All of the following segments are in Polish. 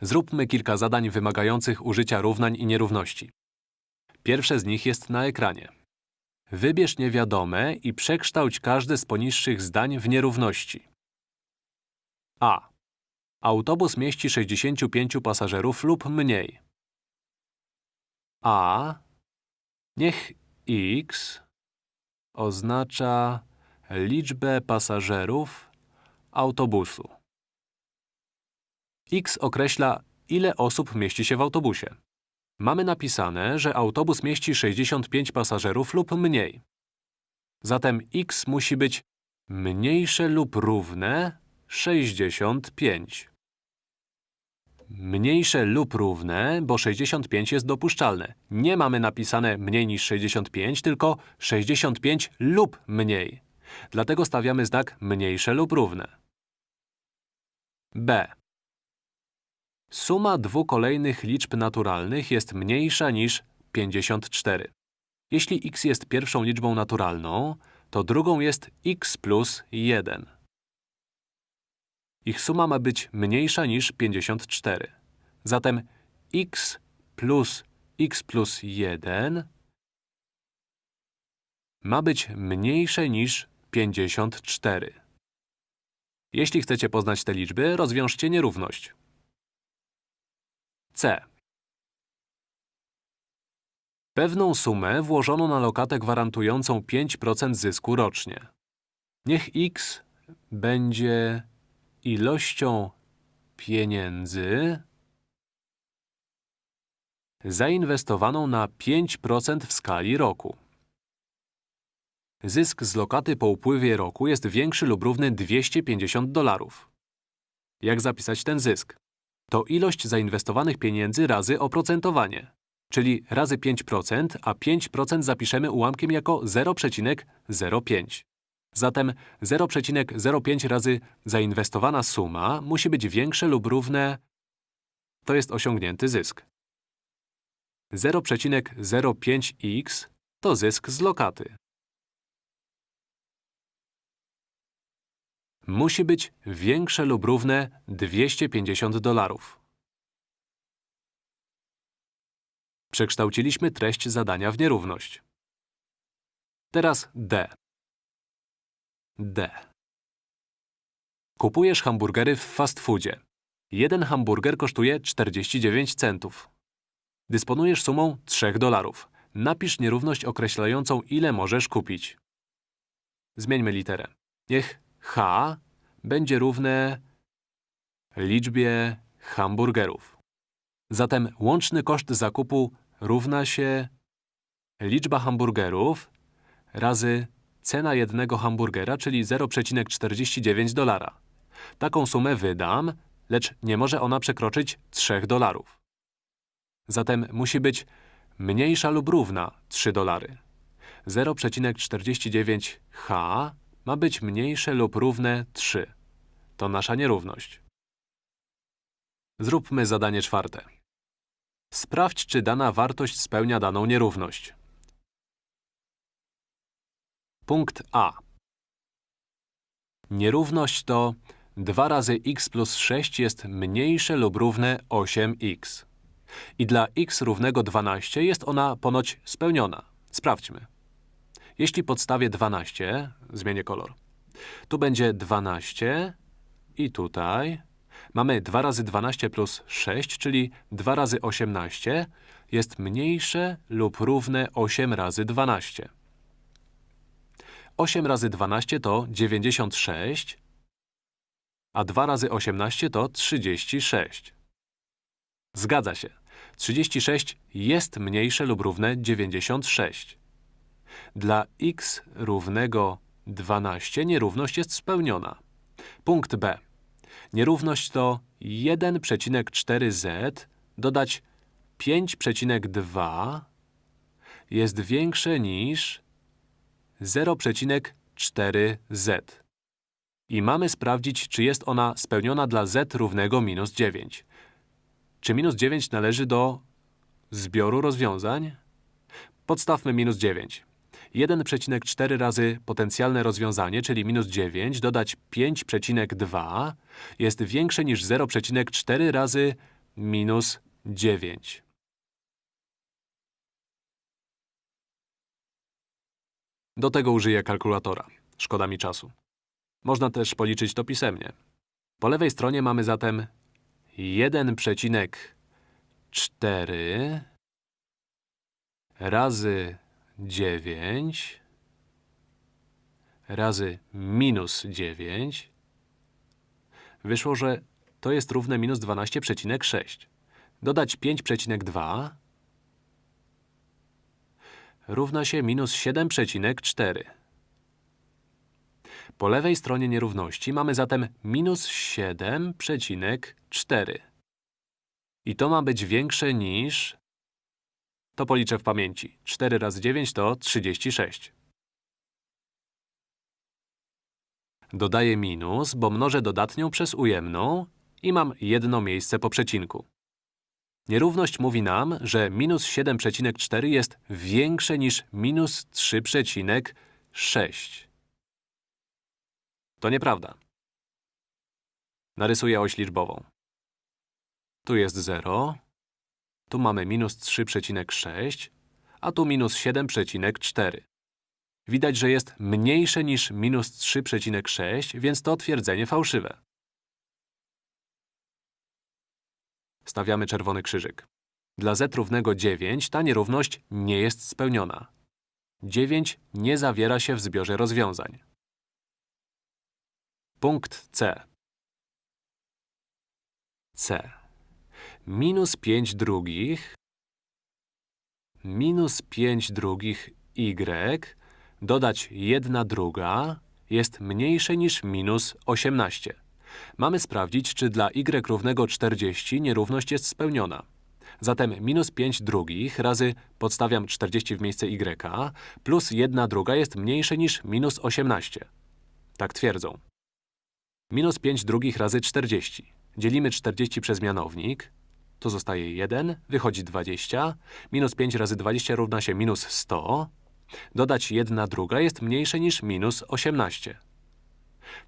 Zróbmy kilka zadań wymagających użycia równań i nierówności. Pierwsze z nich jest na ekranie. Wybierz niewiadome i przekształć każde z poniższych zdań w nierówności. A. Autobus mieści 65 pasażerów lub mniej. A. Niech x oznacza liczbę pasażerów autobusu. X określa, ile osób mieści się w autobusie. Mamy napisane, że autobus mieści 65 pasażerów lub mniej. Zatem x musi być mniejsze lub równe 65. Mniejsze lub równe, bo 65 jest dopuszczalne. Nie mamy napisane mniej niż 65, tylko 65 lub mniej. Dlatego stawiamy znak mniejsze lub równe. B. Suma dwóch kolejnych liczb naturalnych jest mniejsza niż 54. Jeśli x jest pierwszą liczbą naturalną, to drugą jest x plus 1. Ich suma ma być mniejsza niż 54. Zatem x plus x plus 1 ma być mniejsze niż 54. Jeśli chcecie poznać te liczby, rozwiążcie nierówność. C. Pewną sumę włożono na lokatę gwarantującą 5% zysku rocznie. Niech x będzie ilością pieniędzy zainwestowaną na 5% w skali roku. Zysk z lokaty po upływie roku jest większy lub równy 250 dolarów. Jak zapisać ten zysk? To ilość zainwestowanych pieniędzy razy oprocentowanie, czyli razy 5%, a 5% zapiszemy ułamkiem jako 0,05. Zatem 0,05 razy zainwestowana suma musi być większe lub równe… To jest osiągnięty zysk. 0,05x to zysk z lokaty. Musi być większe lub równe 250 dolarów. Przekształciliśmy treść zadania w nierówność. Teraz D. D. Kupujesz hamburgery w fast foodzie. Jeden hamburger kosztuje 49 centów. Dysponujesz sumą 3 dolarów. Napisz nierówność określającą, ile możesz kupić. Zmieńmy literę. Niech h będzie równe liczbie hamburgerów. Zatem łączny koszt zakupu równa się liczba hamburgerów razy cena jednego hamburgera, czyli 0,49 dolara. Taką sumę wydam, lecz nie może ona przekroczyć 3 dolarów. Zatem musi być mniejsza lub równa 3 dolary. 0,49h ma być mniejsze lub równe 3. To nasza nierówność. Zróbmy zadanie czwarte. Sprawdź, czy dana wartość spełnia daną nierówność. Punkt A. Nierówność to 2 razy x plus 6 jest mniejsze lub równe 8x. I dla x równego 12 jest ona ponoć spełniona. Sprawdźmy. Jeśli podstawię 12, zmienię kolor. Tu będzie 12 i tutaj mamy 2 razy 12 plus 6, czyli 2 razy 18 jest mniejsze lub równe 8 razy 12. 8 razy 12 to 96, a 2 razy 18 to 36. Zgadza się. 36 jest mniejsze lub równe 96. Dla x równego 12 nierówność jest spełniona. Punkt B. Nierówność to 1,4z dodać 5,2 jest większe niż 0,4z. I mamy sprawdzić, czy jest ona spełniona dla z równego minus 9. Czy minus 9 należy do zbioru rozwiązań? Podstawmy minus 9. 1,4 razy potencjalne rozwiązanie, czyli minus 9, dodać 5,2 jest większe niż 0,4 razy minus 9. Do tego użyję kalkulatora. Szkoda mi czasu. Można też policzyć to pisemnie. Po lewej stronie mamy zatem 1,4 razy 9 razy minus 9. Wyszło, że to jest równe minus 12,6. Dodać 5,2 równa się minus 7,4. Po lewej stronie nierówności mamy zatem minus 7,4. I to ma być większe niż… To policzę w pamięci. 4 razy 9 to 36. Dodaję minus, bo mnożę dodatnią przez ujemną i mam jedno miejsce po przecinku. Nierówność mówi nam, że minus 7,4 jest większe niż minus 3,6. To nieprawda. Narysuję oś liczbową. Tu jest 0, tu mamy minus 3,6, a tu minus 7,4. Widać, że jest mniejsze niż minus 3,6, więc to twierdzenie fałszywe. Stawiamy czerwony krzyżyk. Dla z równego 9 ta nierówność nie jest spełniona. 9 nie zawiera się w zbiorze rozwiązań. Punkt C. C. Minus 5 drugich minus 5 drugich y dodać 1 druga jest mniejsze niż minus 18. Mamy sprawdzić, czy dla y równego 40 nierówność jest spełniona. Zatem minus 5 drugich razy podstawiam 40 w miejsce y plus 1 druga jest mniejsze niż minus 18. Tak twierdzą. Minus 5 drugich razy 40. Dzielimy 40 przez mianownik. Tu zostaje 1, wychodzi 20. Minus 5 razy 20 równa się minus 100. Dodać 1 druga jest mniejsze niż minus 18.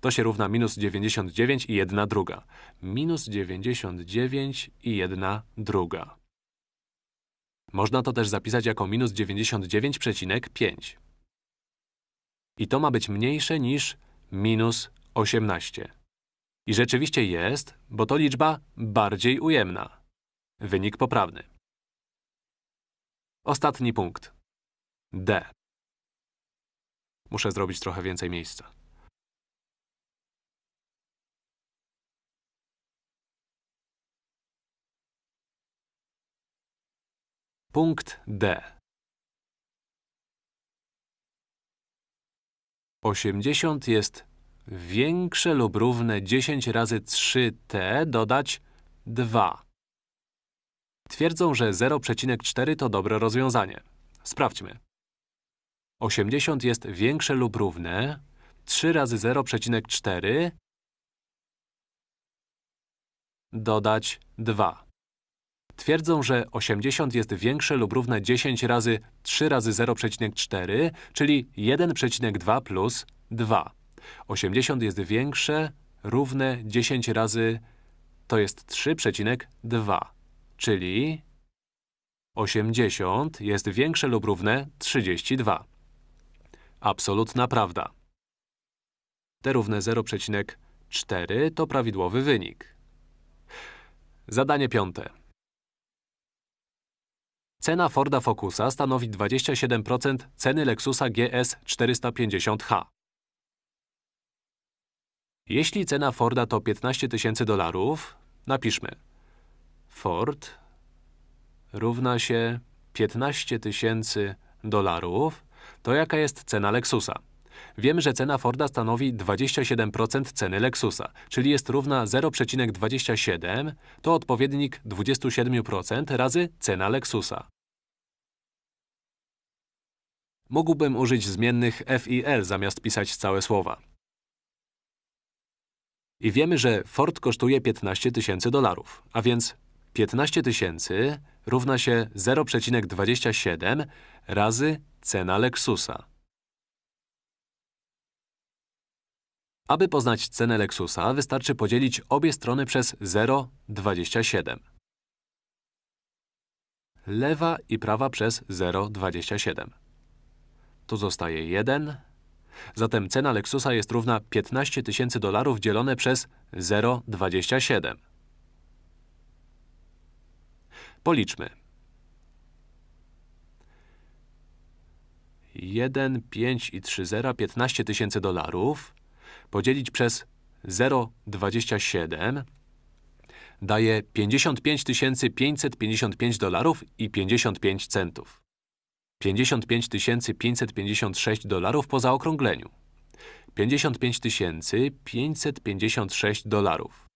To się równa minus 99 i 1 druga. Minus 99 i 1 druga. Można to też zapisać jako minus 99,5. I to ma być mniejsze niż minus 18. I rzeczywiście jest, bo to liczba bardziej ujemna. Wynik poprawny. Ostatni punkt. D. Muszę zrobić trochę więcej miejsca. Punkt D. 80 jest większe lub równe 10 razy 3t dodać 2. Twierdzą, że 0,4 to dobre rozwiązanie. Sprawdźmy. 80 jest większe lub równe 3 razy 0,4 dodać 2. Twierdzą, że 80 jest większe lub równe 10 razy 3 razy 0,4, czyli 1,2 plus 2. 80 jest większe, równe 10 razy, to jest 3,2, czyli 80 jest większe lub równe 32. Absolutna prawda. T równe 0,4 to prawidłowy wynik. Zadanie piąte. Cena Forda Focusa stanowi 27% ceny Lexusa GS 450h. Jeśli cena Forda to 15 tysięcy dolarów, napiszmy Ford równa się 15 tysięcy dolarów, to jaka jest cena Lexusa? Wiemy, że cena Forda stanowi 27% ceny Lexusa, czyli jest równa 0,27, to odpowiednik 27% razy cena Lexusa. Mógłbym użyć zmiennych f i l zamiast pisać całe słowa. I wiemy, że Ford kosztuje 15 tysięcy dolarów, a więc 15 tysięcy równa się 0,27 razy cena Lexusa. Aby poznać cenę Lexusa, wystarczy podzielić obie strony przez 0,27. lewa i prawa przez 0,27. Tu zostaje 1. Zatem cena Lexusa jest równa 15 tysięcy dolarów dzielone przez 0,27. Policzmy. 1, 5 i 3 zera, 15 tysięcy dolarów, podzielić przez 0,27 daje 55 555 dolarów i 55 centów. 55 556 dolarów po zaokrągleniu. 55 556 dolarów.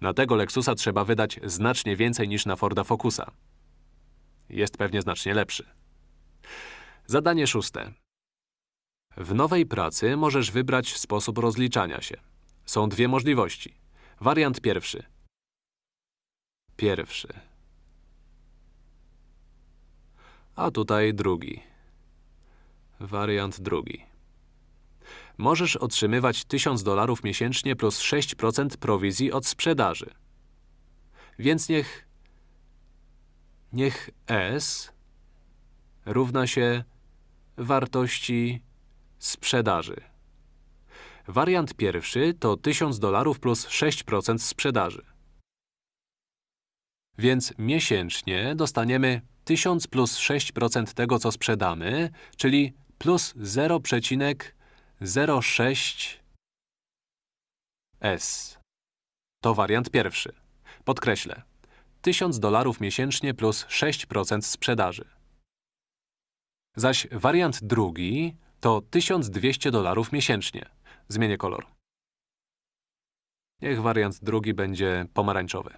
Na tego Lexusa trzeba wydać znacznie więcej niż na Forda Focusa. Jest pewnie znacznie lepszy. Zadanie szóste. W nowej pracy możesz wybrać sposób rozliczania się. Są dwie możliwości. Wariant pierwszy. Pierwszy. A tutaj drugi. Wariant drugi możesz otrzymywać 1000 dolarów miesięcznie plus 6% prowizji od sprzedaży. Więc niech… niech S równa się wartości sprzedaży. Wariant pierwszy to 1000 dolarów plus 6% sprzedaży. Więc miesięcznie dostaniemy 1000 plus 6% tego, co sprzedamy, czyli plus 0,5%. 06S. To wariant pierwszy. Podkreślę. 1000 dolarów miesięcznie plus 6% sprzedaży. Zaś wariant drugi to 1200 dolarów miesięcznie. Zmienię kolor. Niech wariant drugi będzie pomarańczowy.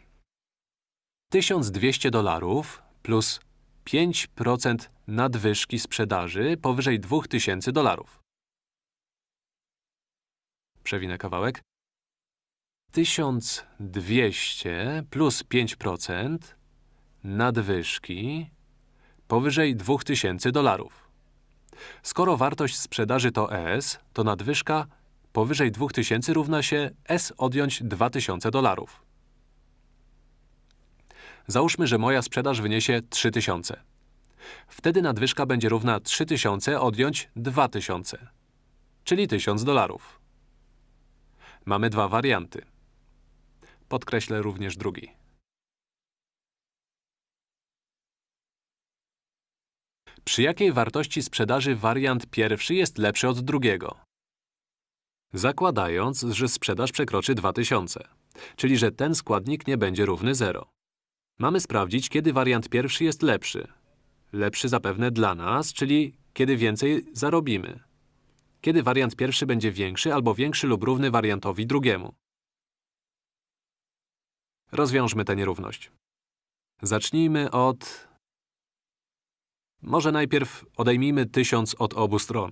1200 dolarów plus 5% nadwyżki sprzedaży powyżej 2000 dolarów. Przewinę kawałek. 1200 plus 5% nadwyżki powyżej 2000 dolarów. Skoro wartość sprzedaży to S, to nadwyżka powyżej 2000 równa się S odjąć 2000 dolarów. Załóżmy, że moja sprzedaż wyniesie 3000. Wtedy nadwyżka będzie równa 3000 odjąć 2000, czyli 1000 dolarów. Mamy dwa warianty. Podkreślę również drugi. Przy jakiej wartości sprzedaży wariant pierwszy jest lepszy od drugiego? Zakładając, że sprzedaż przekroczy 2000, czyli że ten składnik nie będzie równy 0. Mamy sprawdzić, kiedy wariant pierwszy jest lepszy. Lepszy zapewne dla nas, czyli kiedy więcej zarobimy. Kiedy wariant pierwszy będzie większy albo większy lub równy wariantowi drugiemu. Rozwiążmy tę nierówność. Zacznijmy od… Może najpierw odejmijmy 1000 od obu stron.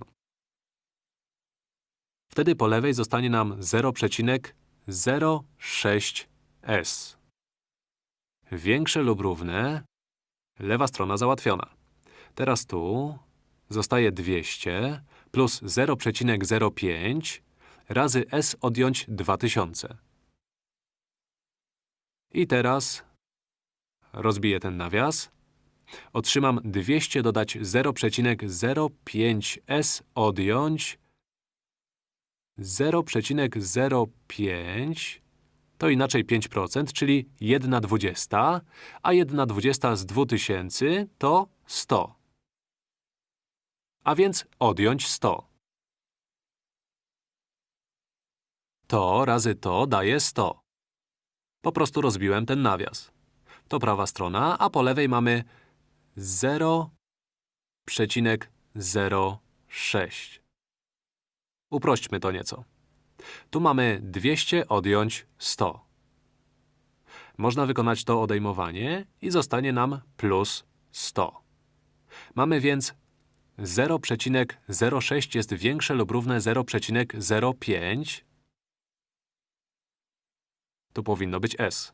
Wtedy po lewej zostanie nam 0,06s. Większe lub równe, lewa strona załatwiona. Teraz tu zostaje 200 plus 0,05 razy s odjąć 2000. I teraz rozbiję ten nawias. Otrzymam 200 dodać 0,05s odjąć 0,05 to inaczej 5%, czyli 1 dwudziesta, a 1 dwudziesta z 2000 to 100. A więc odjąć 100. To razy to daje 100. Po prostu rozbiłem ten nawias. To prawa strona, a po lewej mamy 0,06. Uprośćmy to nieco. Tu mamy 200 odjąć 100. Można wykonać to odejmowanie i zostanie nam plus 100. Mamy więc 0,06 jest większe lub równe 0,05. Tu powinno być s.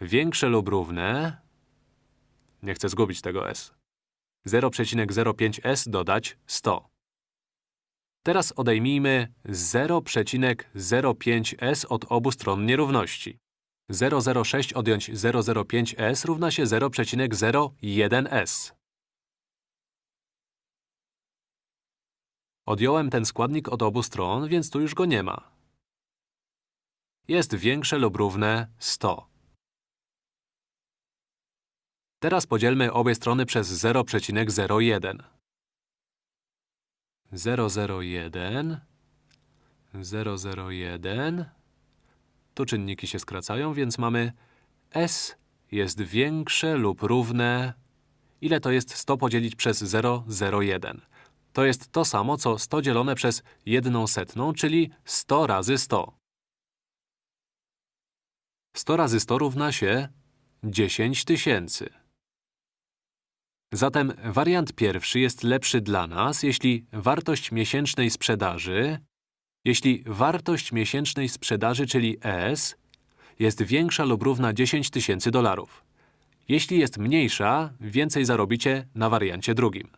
Większe lub równe… Nie chcę zgubić tego s. 0,05s dodać 100. Teraz odejmijmy 0,05s od obu stron nierówności. 006 odjąć 005s równa się 0,01s. Odjąłem ten składnik od obu stron, więc tu już go nie ma. Jest większe lub równe 100. Teraz podzielmy obie strony przez 0,01. 001 001 Tu czynniki się skracają, więc mamy s jest większe lub równe… Ile to jest 100 podzielić przez 001? To jest to samo, co 100 dzielone przez 1 setną, czyli 100 razy 100. 100 razy 100 równa się 10 tysięcy. Zatem wariant pierwszy jest lepszy dla nas, jeśli wartość miesięcznej sprzedaży, jeśli wartość miesięcznej sprzedaży, czyli S, jest większa lub równa 10 tysięcy dolarów. Jeśli jest mniejsza, więcej zarobicie na wariancie drugim.